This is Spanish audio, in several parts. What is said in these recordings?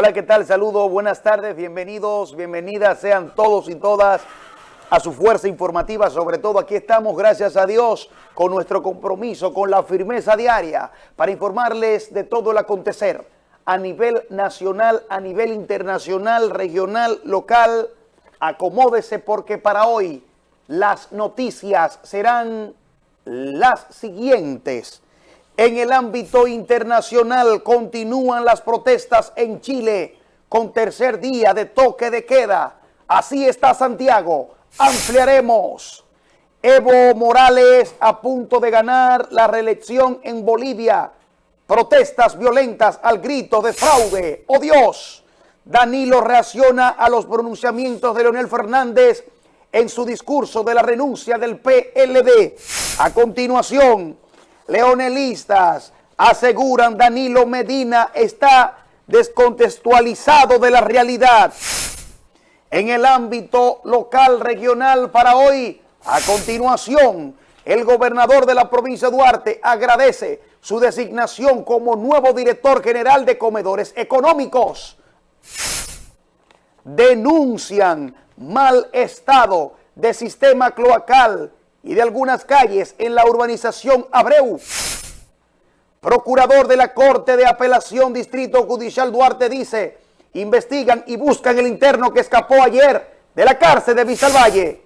Hola, ¿qué tal? Saludos, buenas tardes, bienvenidos, bienvenidas sean todos y todas a su fuerza informativa. Sobre todo aquí estamos, gracias a Dios, con nuestro compromiso, con la firmeza diaria para informarles de todo el acontecer a nivel nacional, a nivel internacional, regional, local. Acomódese porque para hoy las noticias serán las siguientes. En el ámbito internacional continúan las protestas en Chile con tercer día de toque de queda. Así está Santiago. Ampliaremos. Evo Morales a punto de ganar la reelección en Bolivia. Protestas violentas al grito de fraude. ¡Oh Dios! Danilo reacciona a los pronunciamientos de Leonel Fernández en su discurso de la renuncia del PLD. A continuación, leonelistas aseguran Danilo Medina está descontextualizado de la realidad. En el ámbito local, regional, para hoy, a continuación, el gobernador de la provincia de Duarte agradece su designación como nuevo director general de comedores económicos. Denuncian mal estado de sistema cloacal y de algunas calles en la urbanización Abreu. Procurador de la Corte de Apelación Distrito Judicial Duarte dice, investigan y buscan el interno que escapó ayer de la cárcel de Visalvalle.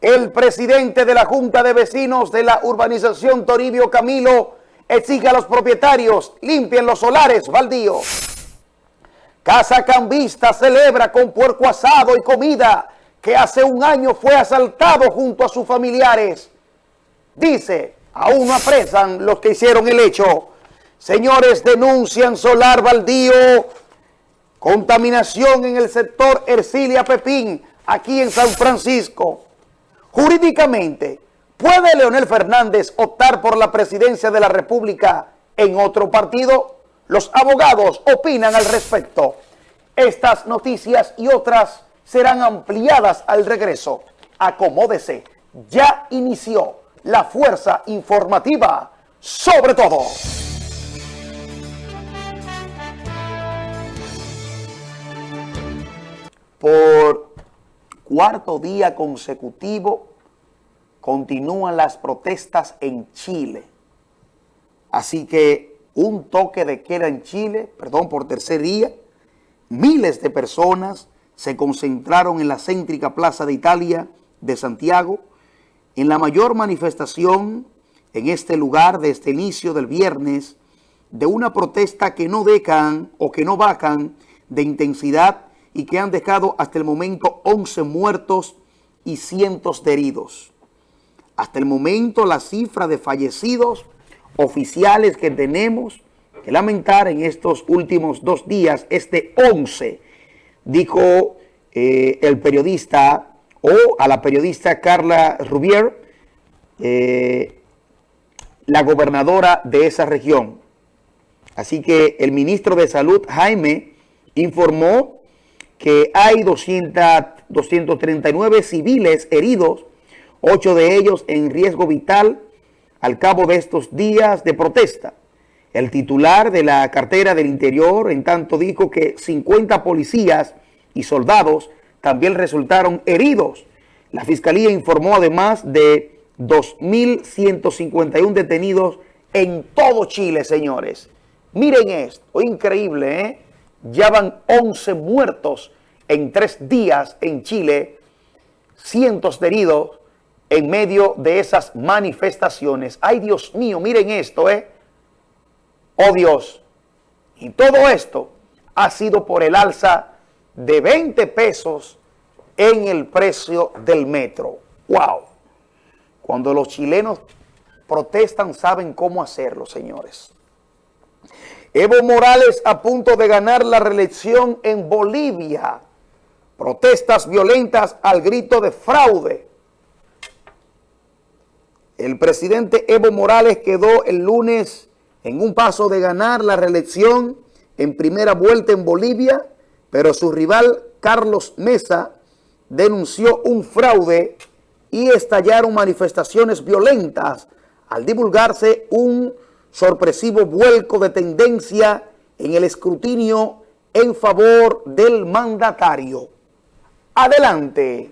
El presidente de la Junta de Vecinos de la urbanización Toribio Camilo exige a los propietarios limpien los solares baldíos. Casa Cambista celebra con puerco asado y comida que hace un año fue asaltado junto a sus familiares. Dice, aún no apresan los que hicieron el hecho. Señores, denuncian solar baldío, contaminación en el sector Ercilia Pepín, aquí en San Francisco. Jurídicamente, ¿puede Leonel Fernández optar por la presidencia de la República en otro partido? Los abogados opinan al respecto. Estas noticias y otras serán ampliadas al regreso. Acomódese, ya inició la fuerza informativa sobre todo. Por cuarto día consecutivo continúan las protestas en Chile. Así que un toque de queda en Chile, perdón, por tercer día, miles de personas se concentraron en la céntrica Plaza de Italia de Santiago, en la mayor manifestación en este lugar desde este inicio del viernes de una protesta que no dejan o que no bajan de intensidad y que han dejado hasta el momento 11 muertos y cientos de heridos. Hasta el momento la cifra de fallecidos oficiales que tenemos que lamentar en estos últimos dos días es de 11, dijo eh, el periodista o a la periodista Carla Rubier, eh, la gobernadora de esa región. Así que el ministro de Salud, Jaime, informó que hay 200, 239 civiles heridos, ocho de ellos en riesgo vital al cabo de estos días de protesta. El titular de la cartera del interior, en tanto, dijo que 50 policías y soldados también resultaron heridos. La fiscalía informó además de 2.151 detenidos en todo Chile, señores. Miren esto, increíble, ¿eh? Ya van 11 muertos en tres días en Chile, cientos de heridos en medio de esas manifestaciones. Ay, Dios mío, miren esto, ¿eh? Oh, Dios. Y todo esto ha sido por el alza de 20 pesos en el precio del metro. ¡Wow! Cuando los chilenos protestan, saben cómo hacerlo, señores. Evo Morales a punto de ganar la reelección en Bolivia. Protestas violentas al grito de fraude. El presidente Evo Morales quedó el lunes en un paso de ganar la reelección en primera vuelta en Bolivia pero su rival Carlos Mesa denunció un fraude y estallaron manifestaciones violentas al divulgarse un sorpresivo vuelco de tendencia en el escrutinio en favor del mandatario. Adelante.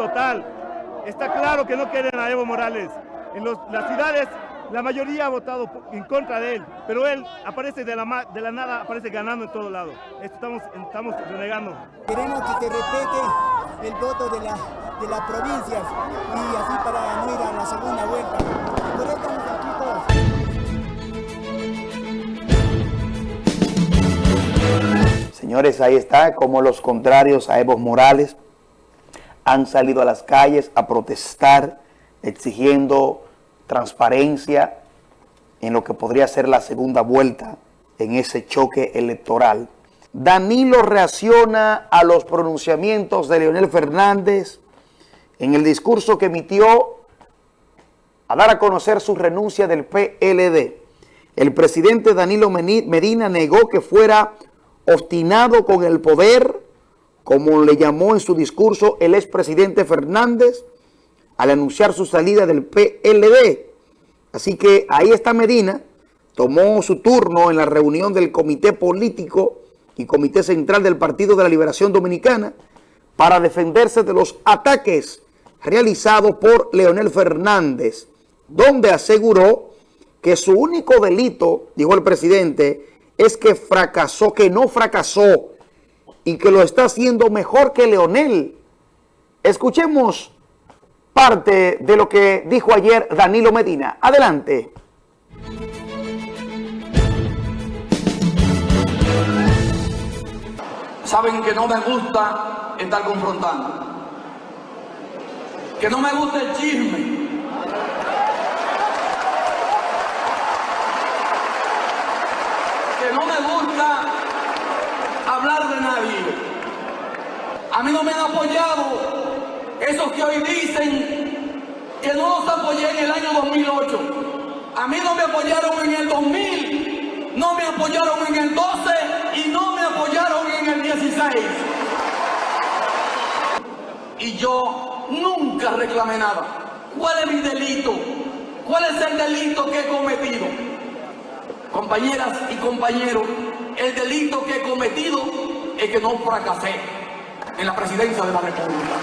Total. Está claro que no quieren a Evo Morales. En las ciudades la mayoría ha votado en contra de él, pero él aparece de la, de la nada, aparece ganando en todo lado. Esto estamos, estamos renegando. Queremos que se respete el voto de, la, de las provincias y así para no ir a la segunda vuelta. Por eso estamos aquí todos. Señores, ahí está como los contrarios a Evo Morales han salido a las calles a protestar exigiendo transparencia en lo que podría ser la segunda vuelta en ese choque electoral. Danilo reacciona a los pronunciamientos de Leonel Fernández en el discurso que emitió a dar a conocer su renuncia del PLD. El presidente Danilo Medina negó que fuera obstinado con el poder, como le llamó en su discurso el expresidente Fernández, al anunciar su salida del PLD. Así que ahí está Medina, tomó su turno en la reunión del Comité Político y Comité Central del Partido de la Liberación Dominicana para defenderse de los ataques realizados por Leonel Fernández, donde aseguró que su único delito, dijo el presidente, es que fracasó, que no fracasó y que lo está haciendo mejor que Leonel. Escuchemos parte de lo que dijo ayer Danilo Medina. Adelante. Saben que no me gusta estar confrontando. Que no me gusta el chisme. Que no me gusta hablar de nadie. A mí no me han apoyado esos que hoy dicen que no los apoyé en el año 2008. A mí no me apoyaron en el 2000, no me apoyaron en el 12 y no me apoyaron en el 16. Y yo nunca reclamé nada. ¿Cuál es mi delito? ¿Cuál es el delito que he cometido? Compañeras y compañeros, el delito que he cometido es que no fracasé en la presidencia de la República.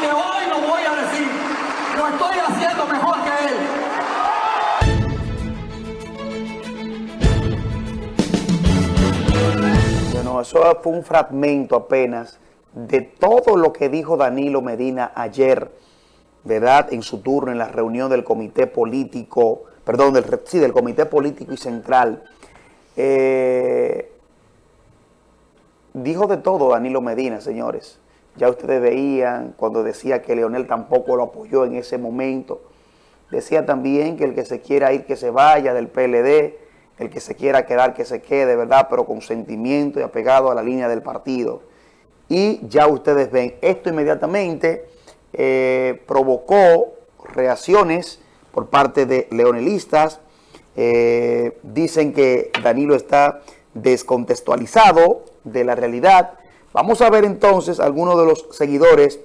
que hoy lo voy a decir. Lo estoy haciendo mejor que él. Bueno, eso fue un fragmento apenas de todo lo que dijo Danilo Medina ayer, ¿verdad? En su turno en la reunión del comité político, perdón, del, sí, del comité político y central. Eh, dijo de todo Danilo Medina, señores. Ya ustedes veían cuando decía que Leonel tampoco lo apoyó en ese momento. Decía también que el que se quiera ir, que se vaya del PLD, el que se quiera quedar, que se quede, ¿verdad? Pero con sentimiento y apegado a la línea del partido. Y ya ustedes ven, esto inmediatamente eh, provocó reacciones por parte de leonelistas. Eh, dicen que Danilo está descontextualizado de la realidad Vamos a ver entonces algunos de los seguidores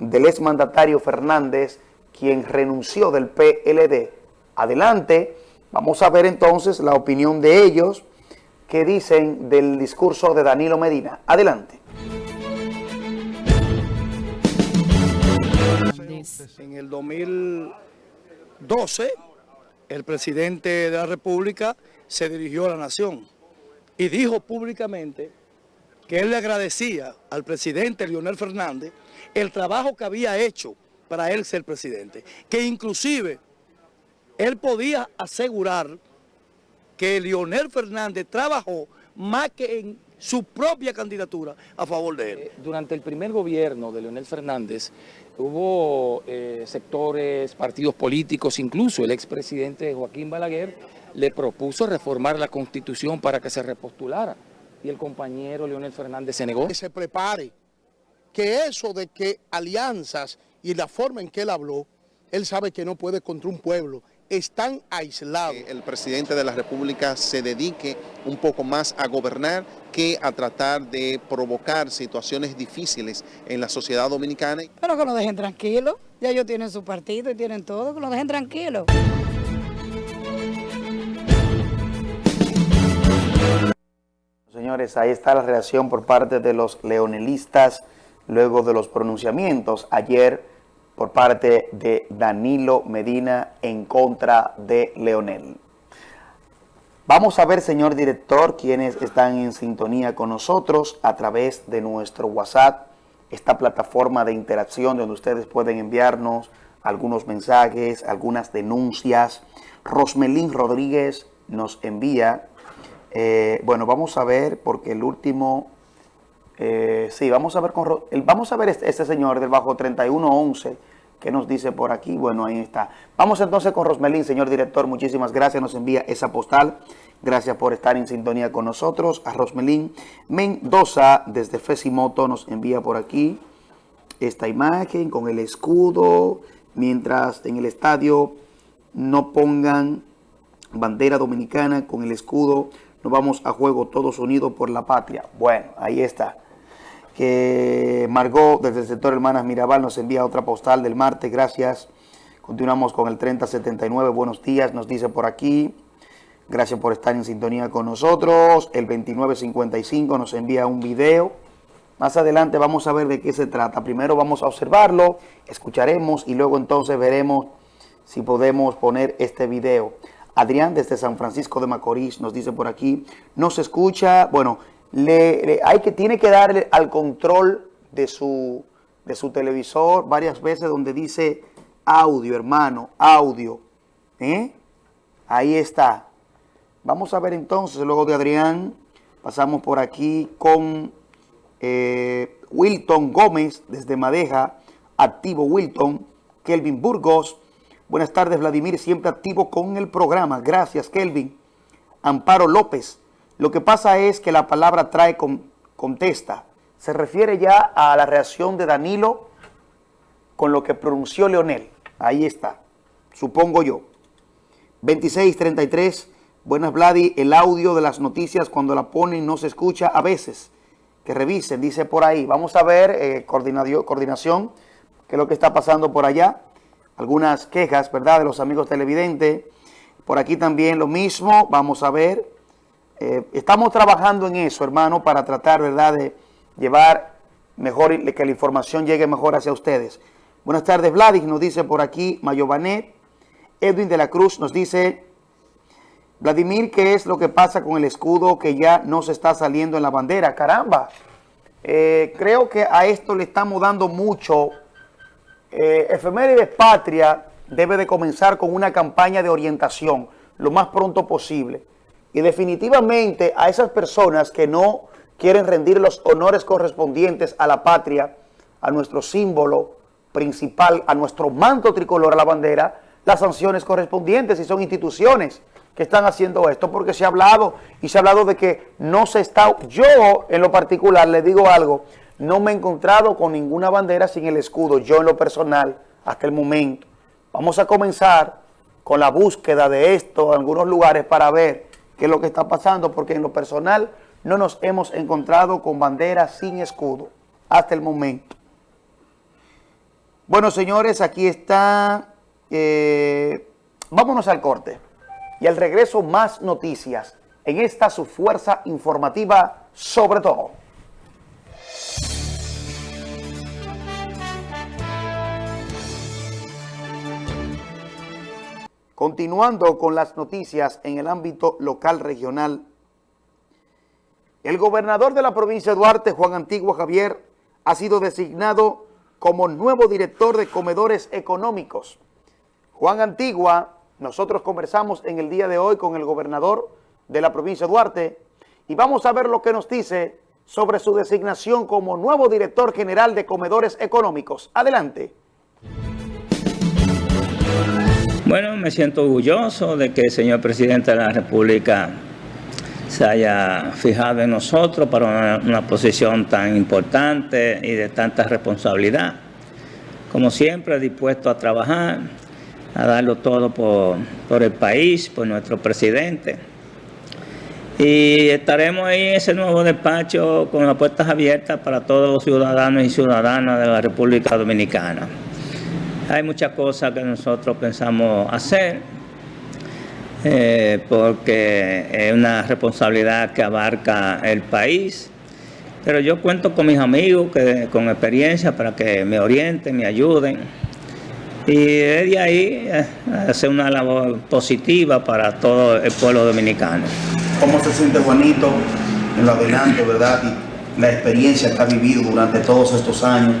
del exmandatario Fernández, quien renunció del PLD. Adelante, vamos a ver entonces la opinión de ellos que dicen del discurso de Danilo Medina. Adelante. En el 2012, el presidente de la República se dirigió a la nación y dijo públicamente que él le agradecía al presidente Leonel Fernández el trabajo que había hecho para él ser presidente, que inclusive él podía asegurar que Leonel Fernández trabajó más que en su propia candidatura a favor de él. Eh, durante el primer gobierno de Leonel Fernández hubo eh, sectores, partidos políticos, incluso el expresidente Joaquín Balaguer le propuso reformar la Constitución para que se repostulara y el compañero Leonel Fernández se negó. Que se prepare, que eso de que alianzas y la forma en que él habló, él sabe que no puede contra un pueblo están aislados. el presidente de la República se dedique un poco más a gobernar que a tratar de provocar situaciones difíciles en la sociedad dominicana. Pero que lo dejen tranquilo, ya ellos tienen su partido y tienen todo, que lo dejen tranquilo. Señores, ahí está la reacción por parte de los leonelistas luego de los pronunciamientos ayer por parte de Danilo Medina en contra de Leonel. Vamos a ver, señor director, quienes están en sintonía con nosotros a través de nuestro WhatsApp, esta plataforma de interacción donde ustedes pueden enviarnos algunos mensajes, algunas denuncias. Rosmelín Rodríguez nos envía, eh, bueno, vamos a ver porque el último, eh, sí, vamos a ver con, el, vamos a ver este, este señor del bajo 3111, ¿Qué nos dice por aquí? Bueno, ahí está. Vamos entonces con Rosmelín, señor director. Muchísimas gracias. Nos envía esa postal. Gracias por estar en sintonía con nosotros. A Rosmelín Mendoza, desde Fesimoto, nos envía por aquí esta imagen con el escudo. Mientras en el estadio no pongan bandera dominicana con el escudo, nos vamos a juego todos unidos por la patria. Bueno, ahí está que Margot desde el sector Hermanas Mirabal nos envía otra postal del martes, gracias. Continuamos con el 3079, buenos días, nos dice por aquí. Gracias por estar en sintonía con nosotros. El 2955 nos envía un video. Más adelante vamos a ver de qué se trata. Primero vamos a observarlo, escucharemos y luego entonces veremos si podemos poner este video. Adrián desde San Francisco de Macorís nos dice por aquí, no se escucha, bueno, le, hay que, tiene que darle al control de su, de su televisor varias veces donde dice audio, hermano, audio. ¿eh? Ahí está. Vamos a ver entonces, luego de Adrián, pasamos por aquí con eh, Wilton Gómez desde Madeja, activo Wilton, Kelvin Burgos. Buenas tardes, Vladimir, siempre activo con el programa. Gracias, Kelvin. Amparo López, lo que pasa es que la palabra trae con, contesta. Se refiere ya a la reacción de Danilo con lo que pronunció Leonel. Ahí está, supongo yo. 2633, buenas Vladi, el audio de las noticias cuando la ponen no se escucha a veces. Que revisen, dice por ahí. Vamos a ver, eh, coordinación, qué es lo que está pasando por allá. Algunas quejas, ¿verdad?, de los amigos televidentes. Por aquí también lo mismo, vamos a ver. Eh, estamos trabajando en eso, hermano, para tratar, ¿verdad?, de llevar mejor, que la información llegue mejor hacia ustedes. Buenas tardes, Vladis, nos dice por aquí Mayobanet. Edwin de la Cruz nos dice, Vladimir, ¿qué es lo que pasa con el escudo que ya no se está saliendo en la bandera? Caramba, eh, creo que a esto le estamos dando mucho. Eh, Efemérides Patria debe de comenzar con una campaña de orientación lo más pronto posible. Y definitivamente a esas personas que no quieren rendir los honores correspondientes a la patria, a nuestro símbolo principal, a nuestro manto tricolor, a la bandera, las sanciones correspondientes y son instituciones que están haciendo esto porque se ha hablado y se ha hablado de que no se está, yo en lo particular le digo algo, no me he encontrado con ninguna bandera sin el escudo, yo en lo personal, hasta el momento. Vamos a comenzar con la búsqueda de esto en algunos lugares para ver qué es lo que está pasando, porque en lo personal no nos hemos encontrado con banderas sin escudo hasta el momento. Bueno, señores, aquí está, eh, vámonos al corte y al regreso más noticias en esta su fuerza informativa sobre todo. Continuando con las noticias en el ámbito local regional, el gobernador de la provincia de Duarte, Juan Antigua Javier, ha sido designado como nuevo director de comedores económicos. Juan Antigua, nosotros conversamos en el día de hoy con el gobernador de la provincia de Duarte y vamos a ver lo que nos dice sobre su designación como nuevo director general de comedores económicos. Adelante. Bueno, me siento orgulloso de que el señor presidente de la República se haya fijado en nosotros para una, posición tan importante y de tanta responsabilidad. Como siempre, dispuesto a trabajar, a darlo todo por, por el país, por nuestro presidente. Y estaremos ahí en ese nuevo despacho con las puertas abiertas para todos los ciudadanos y ciudadanas de la República Dominicana. Hay muchas cosas que nosotros pensamos hacer, eh, porque es una responsabilidad que abarca el país. Pero yo cuento con mis amigos que, con experiencia para que me orienten, me ayuden. Y de ahí eh, hacer una labor positiva para todo el pueblo dominicano. ¿Cómo se siente Juanito en lo adelante, verdad? Y la experiencia que ha vivido durante todos estos años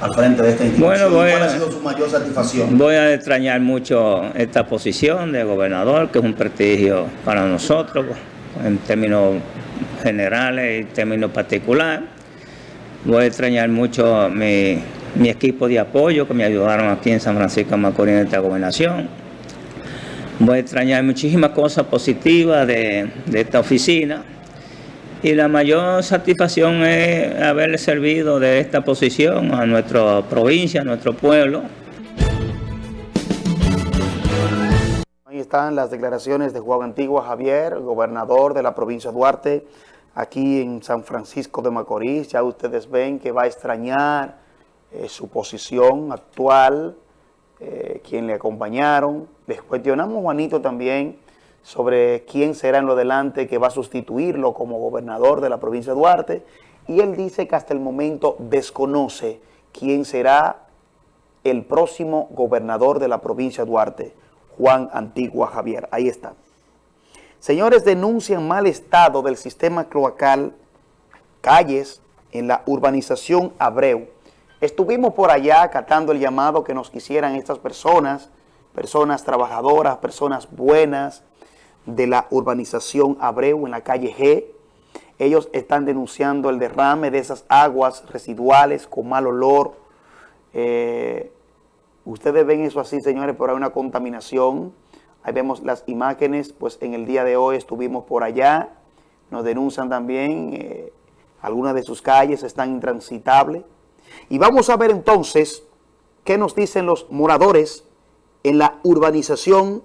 al frente de esta institución. Bueno, ¿Cuál ha sido su mayor satisfacción? Voy a extrañar mucho esta posición de gobernador, que es un prestigio para nosotros, en términos generales y en términos particulares. Voy a extrañar mucho mi, mi equipo de apoyo que me ayudaron aquí en San Francisco de Macorís en esta gobernación. Voy a extrañar muchísimas cosas positivas de, de esta oficina y la mayor satisfacción es haberle servido de esta posición a nuestra provincia, a nuestro pueblo. Ahí están las declaraciones de Juan Antigua Javier, gobernador de la provincia de Duarte, aquí en San Francisco de Macorís. Ya ustedes ven que va a extrañar eh, su posición actual, eh, quien le acompañaron. Les cuestionamos, Juanito, también sobre quién será en lo delante que va a sustituirlo como gobernador de la provincia de Duarte. Y él dice que hasta el momento desconoce quién será el próximo gobernador de la provincia de Duarte, Juan Antigua Javier. Ahí está. Señores, denuncian mal estado del sistema cloacal, calles en la urbanización Abreu. Estuvimos por allá acatando el llamado que nos quisieran estas personas, personas trabajadoras, personas buenas de la urbanización Abreu en la calle G. Ellos están denunciando el derrame de esas aguas residuales con mal olor. Eh, ustedes ven eso así, señores, pero hay una contaminación. Ahí vemos las imágenes, pues en el día de hoy estuvimos por allá. Nos denuncian también, eh, algunas de sus calles están intransitables. Y vamos a ver entonces qué nos dicen los moradores en la urbanización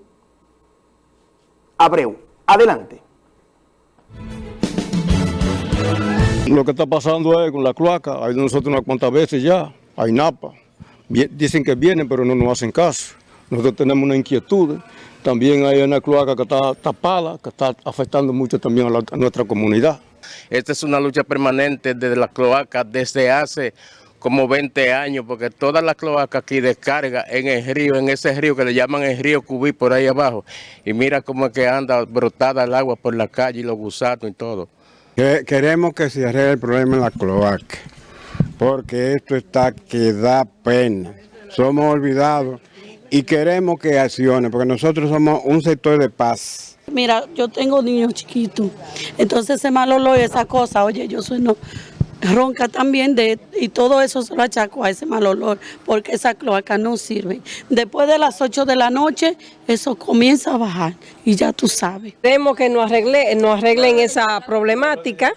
Abreu. Adelante. Lo que está pasando es con la cloaca, hay nosotros unas cuantas veces ya, hay napa. Dicen que vienen, pero no nos hacen caso. Nosotros tenemos una inquietud. También hay una cloaca que está tapada, que está afectando mucho también a, la, a nuestra comunidad. Esta es una lucha permanente desde la cloaca desde hace como 20 años, porque toda la cloaca aquí descarga en el río, en ese río que le llaman el río Cubí por ahí abajo. Y mira cómo es que anda brotada el agua por la calle y los gusanos y todo. Queremos que se arregle el problema en la cloaca, porque esto está que da pena. Somos olvidados y queremos que accione, porque nosotros somos un sector de paz. Mira, yo tengo niños chiquitos, entonces ese mal olor y esa cosa, oye, yo soy no ronca también de, y todo eso se lo achaco a ese mal olor porque esa cloaca no sirve. Después de las 8 de la noche eso comienza a bajar y ya tú sabes. Queremos que nos, arregle, nos arreglen esa problemática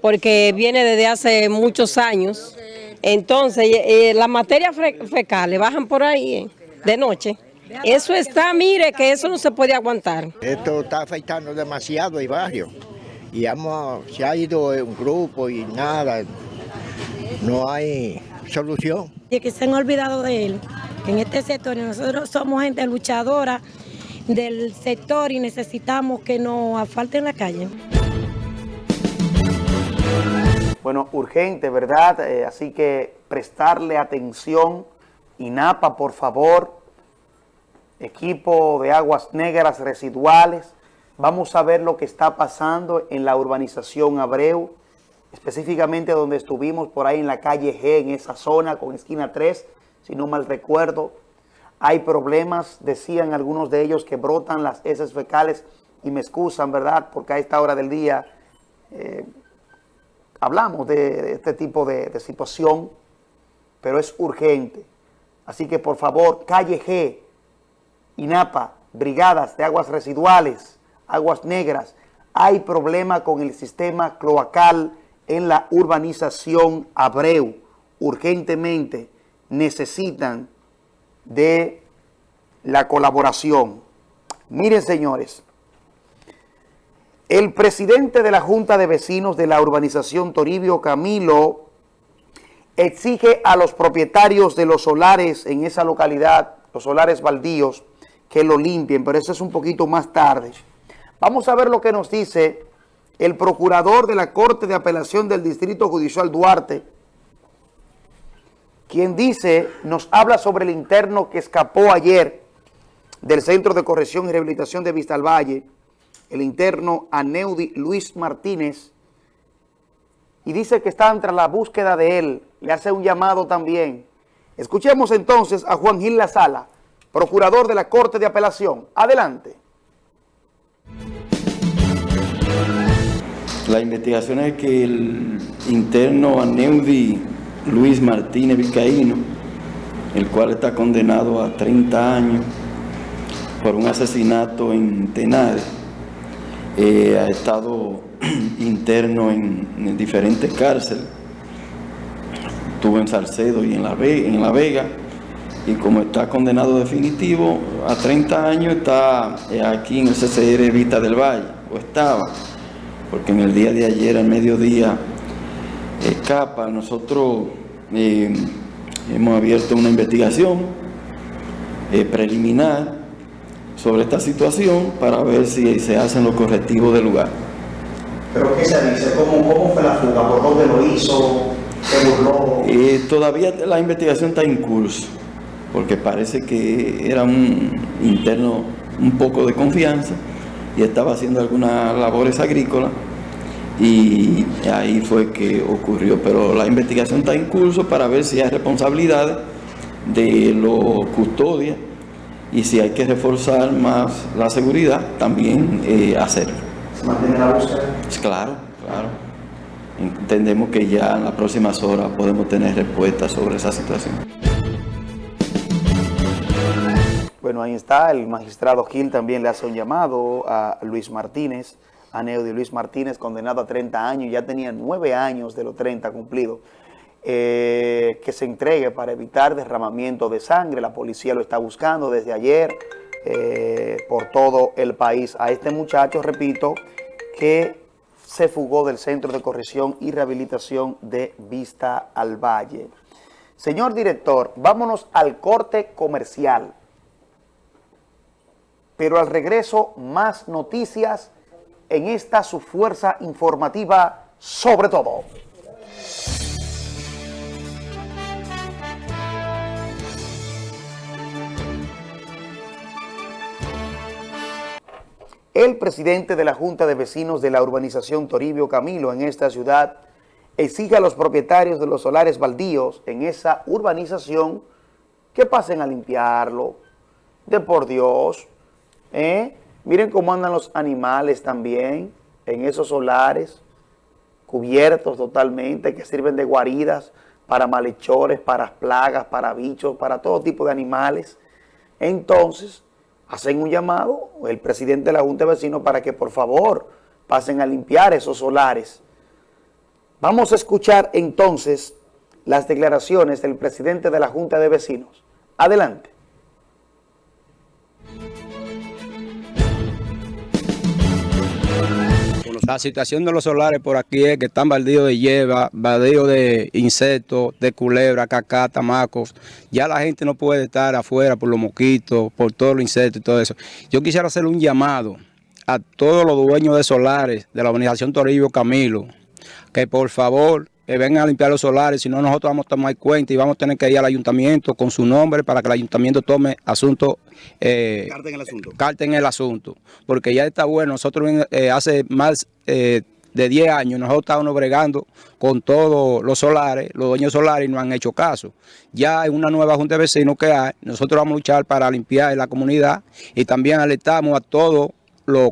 porque viene desde hace muchos años. Entonces eh, las materias fecales bajan por ahí eh, de noche. Eso está, mire que eso no se puede aguantar. Esto está afectando demasiado el barrio y se ha ido un grupo y nada, no hay solución. Y que se han olvidado de él, que en este sector nosotros somos gente luchadora del sector y necesitamos que nos asfalten la calle. Bueno, urgente, ¿verdad? Eh, así que prestarle atención. INAPA, por favor, equipo de aguas negras residuales, Vamos a ver lo que está pasando en la urbanización Abreu, específicamente donde estuvimos por ahí en la calle G, en esa zona con esquina 3, si no mal recuerdo. Hay problemas, decían algunos de ellos que brotan las heces fecales y me excusan, ¿verdad? Porque a esta hora del día eh, hablamos de, este tipo de, de situación, pero es urgente. Así que por favor, calle G, INAPA, brigadas de aguas residuales, Aguas Negras, hay problema con el sistema cloacal en la urbanización Abreu. Urgentemente necesitan de la colaboración. Miren, señores, el presidente de la Junta de Vecinos de la urbanización Toribio Camilo exige a los propietarios de los solares en esa localidad, los solares baldíos, que lo limpien, pero eso es un poquito más tarde. Vamos a ver lo que nos dice el procurador de la Corte de Apelación del Distrito Judicial Duarte, quien dice, nos habla sobre el interno que escapó ayer del Centro de Corrección y Rehabilitación de Vista al Valle, el interno Aneudi Luis Martínez, y dice que está entre la búsqueda de él, le hace un llamado también. Escuchemos entonces a Juan Gil Lazala, procurador de la Corte de Apelación. Adelante. La investigación es que el interno Aneudi Luis Martínez Vizcaíno, el cual está condenado a 30 años por un asesinato en Tenares, eh, ha estado interno en, diferentes cárceles, estuvo en Salcedo y en la, en la Vega, y como está condenado definitivo a 30 años, está eh, aquí en el CCR Vista del Valle, o estaba porque en el día de ayer, al mediodía, escapa. Nosotros eh, hemos abierto una investigación eh, preliminar sobre esta situación para ver si se hacen los correctivos del lugar. ¿Pero qué se dice? ¿Cómo, fue la fuga? ¿Por dónde lo hizo? ¿Se burló? Eh, todavía la investigación está en curso, porque parece que era un interno un poco de confianza y estaba haciendo algunas labores agrícolas y ahí fue que ocurrió. Pero la investigación está en curso para ver si hay responsabilidades de los custodios y si hay que reforzar más la seguridad, también eh, hacerlo. ¿Se mantiene la búsqueda? Claro, claro. Entendemos que ya en las próximas horas podemos tener respuestas sobre esa situación. Bueno, ahí está, el magistrado Gil también le hace un llamado a Luis Martínez, a Neudi Luis Martínez, condenado a 30 años, ya tenía 9 años de los 30 cumplidos, eh, que se entregue para evitar derramamiento de sangre. La policía lo está buscando desde ayer eh, por todo el país. A este muchacho, repito, que se fugó del Centro de Corrección y Rehabilitación de Vista al Valle. Señor director, vámonos al corte comercial pero al regreso más noticias en esta su fuerza informativa sobre todo. El presidente de la Junta de Vecinos de la urbanización Toribio Camilo en esta ciudad exige a los propietarios de los solares baldíos en esa urbanización que pasen a limpiarlo. De por Dios, ¿Eh? Miren cómo andan los animales también en esos solares, cubiertos totalmente, que sirven de guaridas para malhechores, para plagas, para bichos, para todo tipo de animales. Entonces, hacen un llamado, el presidente de la Junta de Vecinos, para que por favor pasen a limpiar esos solares. Vamos a escuchar entonces las declaraciones del presidente de la Junta de Vecinos. Adelante. La situación de los solares por aquí es que están baldíos de hierba, baldíos de insectos, de culebra, cacá, tamacos. Ya la gente no puede estar afuera por los mosquitos, por todos los insectos y todo eso. Yo quisiera hacer un llamado a todos los dueños de solares de la organización Toribio Camilo, que por favor eh, vengan a limpiar los solares, si no nosotros vamos a tomar cuenta y vamos a tener que ir al ayuntamiento con su nombre para que el ayuntamiento tome asunto. Eh, en el asunto. en el asunto, porque ya está bueno, nosotros eh, hace más eh, de 10 años nosotros estábamos bregando con todos los solares, los dueños solares y no han hecho caso. Ya en una nueva junta de vecinos que hay, nosotros vamos a luchar para limpiar la comunidad y también alertamos a todos los,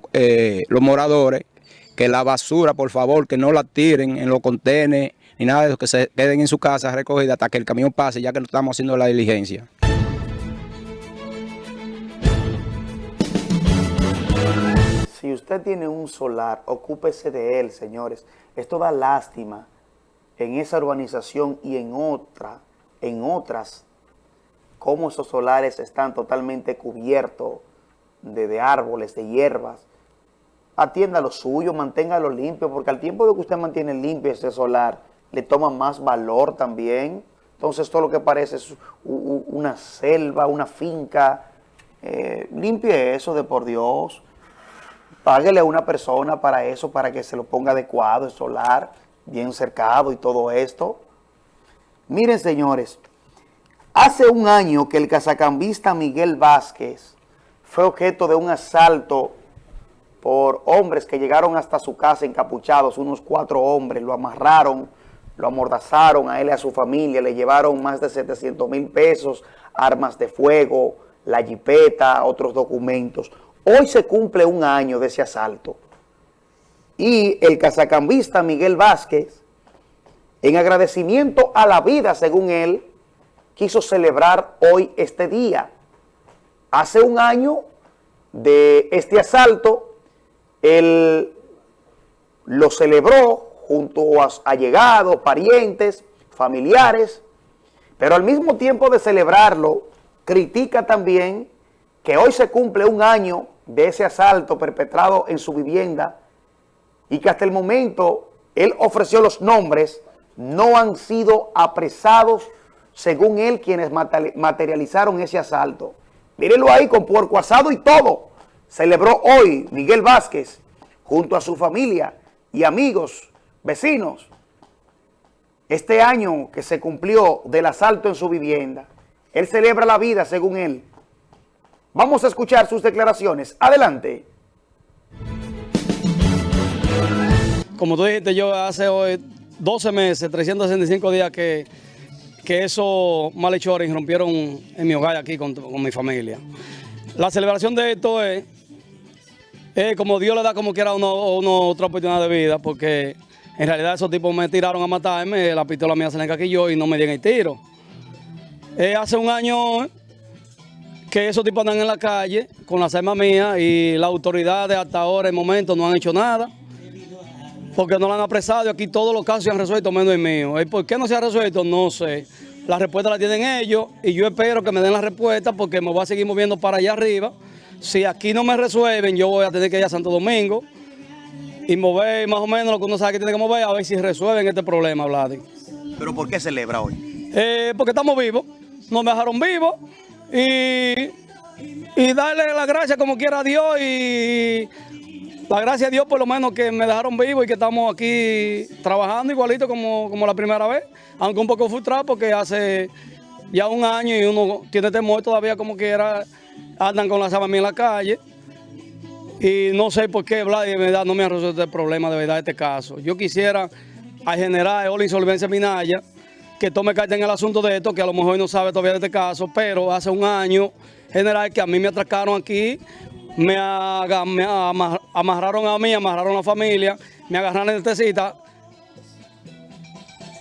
los moradores que la basura, por favor, que no la tiren en los contenedores ni nada de eso, que se queden en su casa recogida hasta que el camión pase, ya que no estamos haciendo la diligencia. Si usted tiene un solar, ocúpese de él, señores. Esto da lástima en esa urbanización y en otra, en otras cómo esos solares están totalmente cubiertos de, de árboles, de hierbas. Atienda lo suyo, manténgalo limpio, porque al tiempo de que usted mantiene limpio ese solar, le toma más valor también. Entonces todo lo que parece es una selva, una finca. Eh, limpie eso de por Dios. Páguele a una persona para eso, para que se lo ponga adecuado, el solar, bien cercado y todo esto. Miren, señores, hace un año que el cazacambista Miguel Vázquez fue objeto de un asalto por hombres que llegaron hasta su casa encapuchados, unos cuatro hombres, lo amarraron, lo amordazaron a él y a su familia, le llevaron más de 700 mil pesos, armas de fuego, la jipeta, otros documentos. Hoy se cumple un año de ese asalto. Y el cazacambista Miguel Vázquez en agradecimiento a la vida, según él, quiso celebrar hoy este día. Hace un año de este asalto, él lo celebró junto a allegados, parientes, familiares, pero al mismo tiempo de celebrarlo, critica también que hoy se cumple un año de ese asalto perpetrado en su vivienda y que hasta el momento él ofreció los nombres no han sido apresados, según él, quienes materializaron ese asalto. Mírenlo ahí con puerco asado y todo. Celebró hoy Miguel Vázquez junto a su familia y amigos, vecinos, este año que se cumplió del asalto en su vivienda. Él celebra la vida, según él. Vamos a escuchar sus declaraciones. Adelante. Como tú dijiste, yo hace hoy 12 meses, 365 días que, que esos malhechores irrumpieron en mi hogar aquí con, mi familia. La celebración de esto es, como Dios le da como quiera una, otra oportunidad de vida, porque en realidad esos tipos me tiraron a matarme, la pistola mía se le encaquilló y no me dieron el tiro. hace un año que esos tipos andan en la calle con las armas mías y las autoridades hasta ahora, en momento, no han hecho nada porque no lo han apresado y aquí todos los casos se han resuelto menos el mío. ¿Por qué no se ha resuelto? No sé. La respuesta la tienen ellos y yo espero que me den la respuesta porque me voy a seguir moviendo para allá arriba. Si aquí no me resuelven, yo voy a tener que ir a Santo Domingo y mover más o menos lo que uno sabe que tiene que mover a ver si resuelven este problema, Vladi. ¿Pero por qué celebra hoy? Eh, porque estamos vivos, nos dejaron vivos y, y darle la gracia como quiera a Dios y la gracia a Dios por lo menos que me dejaron vivo y que estamos aquí trabajando igualito como, como la primera vez, aunque un poco frustrado porque hace ya un año y uno tiene temor todavía como quiera, andan con la sábana en la calle. Y no sé por qué, Vlad, de verdad no me ha resuelto el problema de verdad este caso. Yo quisiera al general la Insolvencia Minaya que tome carta en el asunto de esto, que a lo mejor no sabe todavía de este caso, pero hace un año, general, que a mí me atracaron aquí me, amarraron a mí, amarraron a la familia, me agarraron en tecita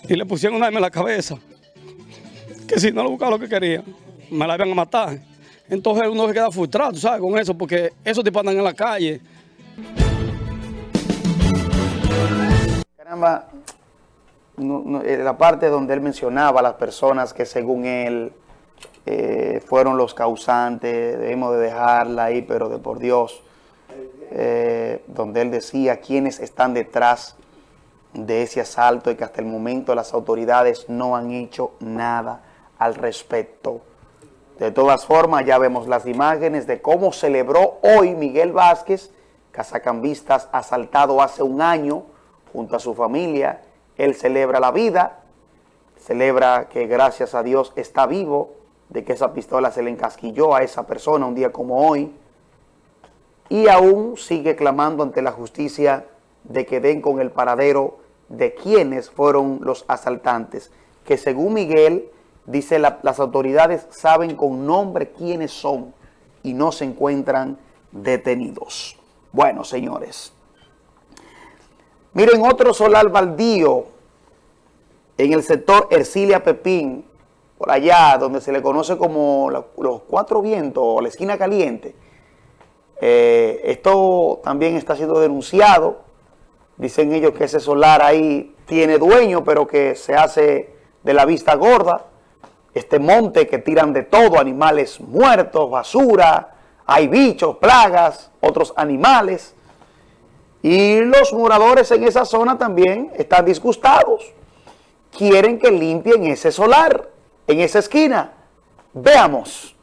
y le pusieron una arma en la cabeza. Que si no lo buscaba lo que quería, me la iban a matar. Entonces uno se queda frustrado, ¿sabes? Con eso, porque esos tipos andan en la calle. Caramba, eh, la parte donde él mencionaba a las personas que según él eh, fueron los causantes, debemos de dejarla ahí, pero de por Dios, eh, donde él decía quiénes están detrás de ese asalto y que hasta el momento las autoridades no han hecho nada al respecto. De todas formas, ya vemos las imágenes de cómo celebró hoy Miguel Vázquez, cazacambistas asaltado hace un año junto a su familia. Él celebra la vida, celebra que gracias a Dios está vivo, de que esa pistola se le encasquilló a esa persona un día como hoy y aún sigue clamando ante la justicia de que den con el paradero de quienes fueron los asaltantes, que según Miguel, dice las autoridades saben con nombre quiénes son y no se encuentran detenidos. Bueno, señores, miren otro solar baldío en el sector Ercilia Pepín, por allá, donde se le conoce como los cuatro vientos o la esquina caliente. Eh, esto también está siendo denunciado. Dicen ellos que ese solar ahí tiene dueño, pero que se hace de la vista gorda. Este monte que tiran de todo, animales muertos, basura, hay bichos, plagas, otros animales. Y los moradores en esa zona también están disgustados. Quieren que limpien ese solar, en esa esquina. Veamos.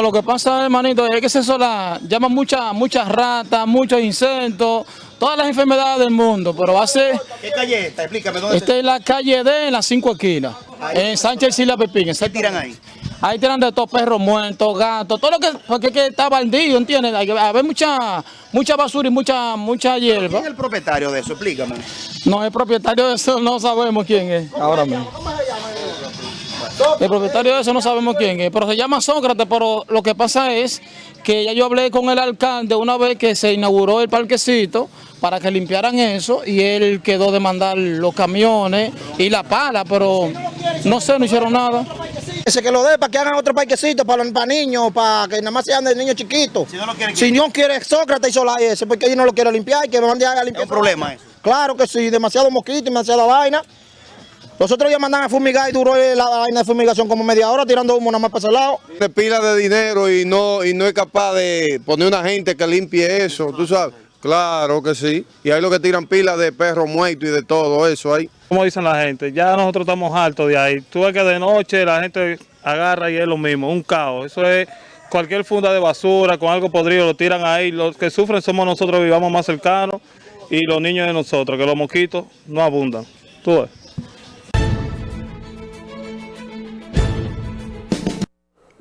lo que pasa, hermanito, es que ese solar llama muchas ratas, muchos insectos, todas las enfermedades del mundo, pero hace... ¿Qué calle esta? Explícame, ¿dónde Esta es la calle D en las cinco esquinas, en Sánchez Sila Pepín. ¿Qué tiran ahí? Ahí tiran de todos perros muertos, gatos, todo lo que, porque que está bandido, ¿entiendes? Hay que haber mucha, mucha basura y mucha, mucha hierba. ¿Quién es el propietario de eso? Explícame. No, el propietario de eso no sabemos quién es ahora mismo. El propietario de eso no sabemos quién es, pero se llama Sócrates, pero lo que pasa es que ya yo hablé con el alcalde una vez que se inauguró el parquecito para que limpiaran eso y él quedó de mandar los camiones y la pala, pero no sé, no hicieron nada. Ese que lo dé para que hagan otro parquecito para, para niños, para que nada más sean de niños chiquitos. Si no lo quiere, si no quiere Sócrates y Solá ese, porque ellos no lo quieren limpiar, que me mande a limpiar. ¿Es un problema eso? Claro que sí, demasiado mosquito, demasiada vaina. Nosotros ya mandan a fumigar y duró la vaina de fumigación como media hora tirando humo nada más para ese lado. De pila de dinero y no, y no es capaz de poner una gente que limpie eso, tú sabes. Claro que sí. Y hay lo que tiran pilas de perros muertos y de todo eso ahí. Como dicen la gente, ya nosotros estamos hartos de ahí. Tú ves que de noche la gente agarra y es lo mismo, un caos. Eso es cualquier funda de basura con algo podrido, lo tiran ahí. Los que sufren somos nosotros, vivamos más cercanos y los niños de nosotros, que los mosquitos no abundan. Tú ves.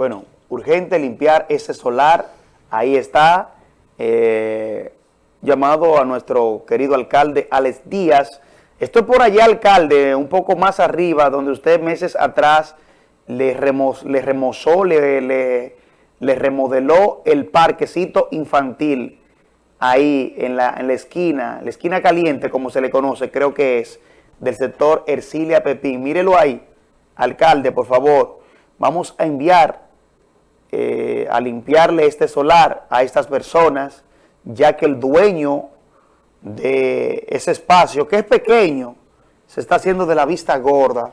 Bueno, urgente limpiar ese solar. Ahí está. Eh, llamado a nuestro querido alcalde Alex Díaz. Estoy por allá, alcalde, un poco más arriba, donde usted meses atrás le, le remozó, le, le, le, remodeló el parquecito infantil ahí en la, en la esquina, la esquina caliente, como se le conoce, creo que es, del sector Ercilia Pepín. Mírelo ahí, alcalde, por favor. Vamos a enviar eh, a limpiarle este solar a estas personas, ya que el dueño de ese espacio, que es pequeño, se está haciendo de la vista gorda,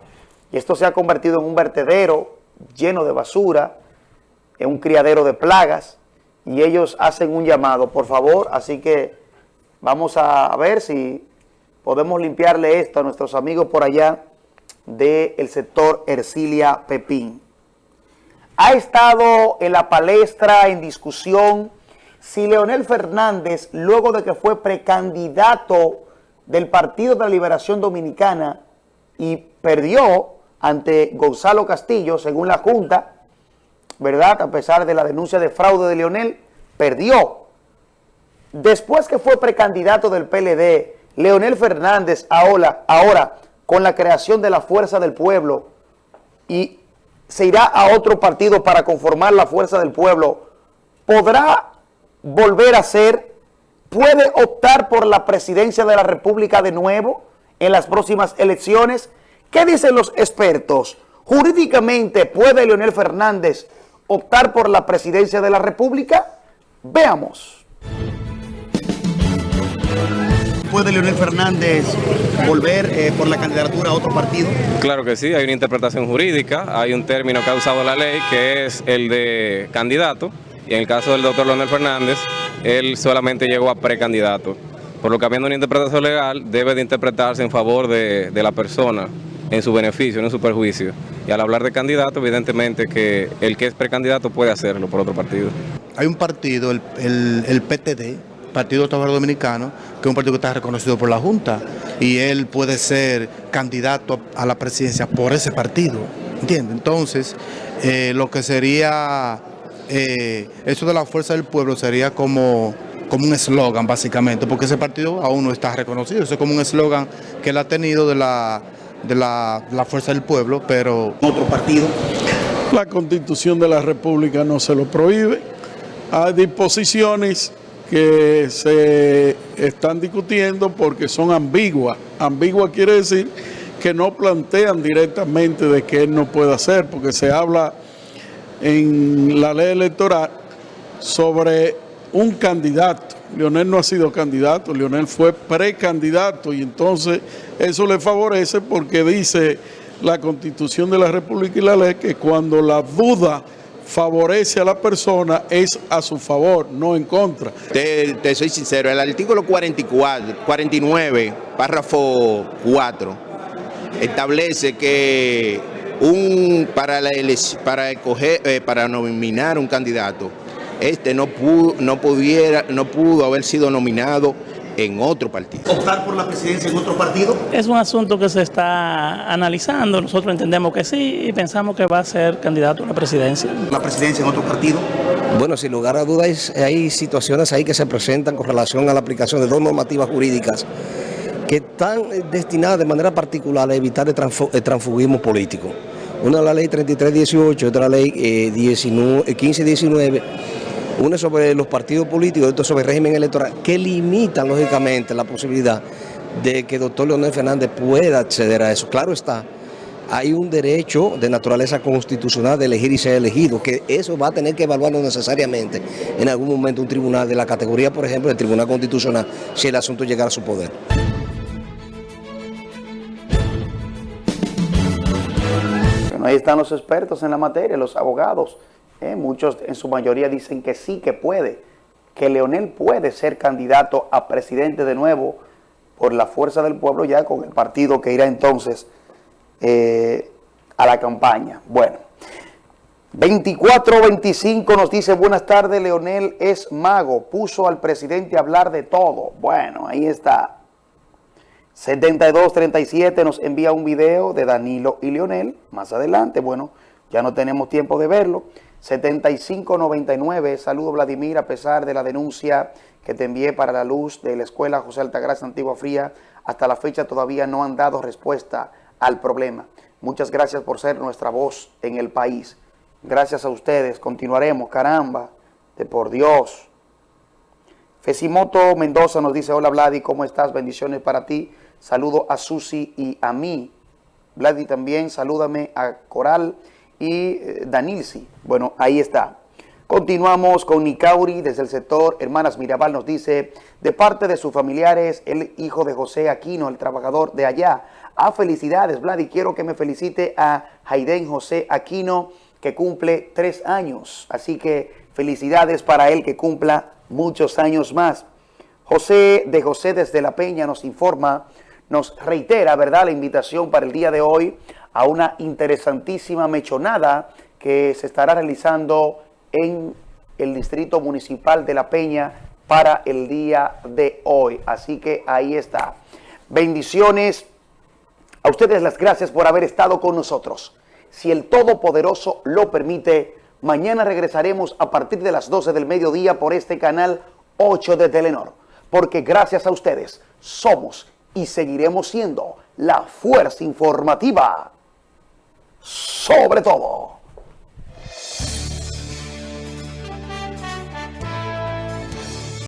y esto se ha convertido en un vertedero lleno de basura, en un criadero de plagas, y ellos hacen un llamado, por favor, así que vamos a ver si podemos limpiarle esto a nuestros amigos por allá del sector Ercilia Pepín. Ha estado en la palestra, en discusión, si Leonel Fernández, luego de que fue precandidato del Partido de la Liberación Dominicana y perdió ante Gonzalo Castillo, según la Junta, ¿verdad? A pesar de la denuncia de fraude de Leonel, perdió. Después que fue precandidato del PLD, Leonel Fernández ahora, ahora con la creación de la Fuerza del Pueblo y se irá a otro partido para conformar la Fuerza del Pueblo, ¿podrá volver a ser, puede optar por la presidencia de la República de nuevo en las próximas elecciones. ¿Qué dicen los expertos? ¿Jurídicamente puede Leonel Fernández optar por la presidencia de la República? Veamos. ¿Puede Leonel Fernández volver eh, por la candidatura a otro partido? Claro que sí, hay una interpretación jurídica, hay un término que ha usado la ley que es el de candidato y en el caso del doctor Leonel Fernández, él solamente llegó a precandidato. Por lo que habiendo una interpretación legal, debe de interpretarse en favor de, la persona, en su beneficio, no en su perjuicio. Y al hablar de candidato, evidentemente que el que es precandidato puede hacerlo por otro partido. Hay un partido, el, el, PTD, Partido Trabajador Dominicano, que es un partido que está reconocido por la Junta, y él puede ser candidato a la presidencia por ese partido, ¿entiende? Entonces, eh, lo que sería eh, eso de la fuerza del pueblo sería como, como un eslogan básicamente, porque ese partido aún no está reconocido, eso es como un eslogan que él ha tenido de la, de la, fuerza del pueblo, pero... ¿Otro partido? La constitución de la república no se lo prohíbe, hay disposiciones que se están discutiendo porque son ambiguas. Ambigua quiere decir que no plantean directamente de que él no puede hacer, porque se habla en la ley electoral sobre un candidato Leonel no ha sido candidato, Leonel fue precandidato y entonces eso le favorece porque dice la Constitución de la República y la ley que cuando la duda favorece a la persona es a su favor, no en contra. Te, te soy sincero, el artículo 44, 49, párrafo 4, establece que un para la para escoger, eh, para nominar un candidato, este no pudo, no pudiera, no pudo haber sido nominado en otro partido. optar por la presidencia en otro partido? Es un asunto que se está analizando, nosotros entendemos que sí y pensamos que va a ser candidato a la presidencia. La presidencia en otro partido. Bueno, sin lugar a dudas hay situaciones ahí que se presentan con relación a la aplicación de dos normativas jurídicas que están eh, destinadas de manera particular a evitar el, transfu- el transfugismo político. Una es la ley 3318, otra la ley eh, 19 eh, 1519, una sobre los partidos políticos, otra sobre el régimen electoral, que limitan lógicamente la posibilidad de que el doctor Leonel Fernández pueda acceder a eso. Claro está, hay un derecho de naturaleza constitucional de elegir y ser elegido, que eso va a tener que evaluarlo necesariamente en algún momento un tribunal de la categoría, por ejemplo, el Tribunal Constitucional, si el asunto llegara a su poder. Ahí están los expertos en la materia, los abogados. ¿Eh? Muchos en su mayoría dicen que sí, que puede, que Leonel puede ser candidato a presidente de nuevo por la fuerza del pueblo ya con el partido que irá entonces eh, a la campaña. Bueno, 24-25 nos dice, buenas tardes, Leonel es mago, puso al presidente a hablar de todo. Bueno, ahí está. 7237 nos envía un video de Danilo y Leonel. Más adelante, bueno, ya no tenemos tiempo de verlo. 7599, saludo Vladimir, a pesar de la denuncia que te envié para la luz de la escuela José Altagracia Antigua Fría, hasta la fecha todavía no han dado respuesta al problema. Muchas gracias por ser nuestra voz en el país. Gracias a ustedes, continuaremos, caramba, de por Dios. Fesimoto Mendoza nos dice, hola Vladi, ¿cómo estás? Bendiciones para ti. Saludo a Susi y a mí. Vladi también, salúdame a Coral y eh, Danilsi. Bueno, ahí está. Continuamos con Nicauri desde el sector Hermanas Mirabal nos dice, de parte de sus familiares, el hijo de José Aquino, el trabajador de allá. Ah, felicidades, Vladi, quiero que me felicite a Jaiden José Aquino, que cumple tres años. Así que felicidades para él que cumpla muchos años más. José de José desde La Peña nos informa, nos reitera, ¿verdad?, la invitación para el día de hoy a una interesantísima mechonada que se estará realizando en el Distrito Municipal de La Peña para el día de hoy. Así que ahí está. Bendiciones. A ustedes las gracias por haber estado con nosotros. Si el Todopoderoso lo permite, mañana regresaremos a partir de las 12 del mediodía por este canal 8 de Telenor. Porque gracias a ustedes somos y seguiremos siendo la fuerza informativa sobre todo.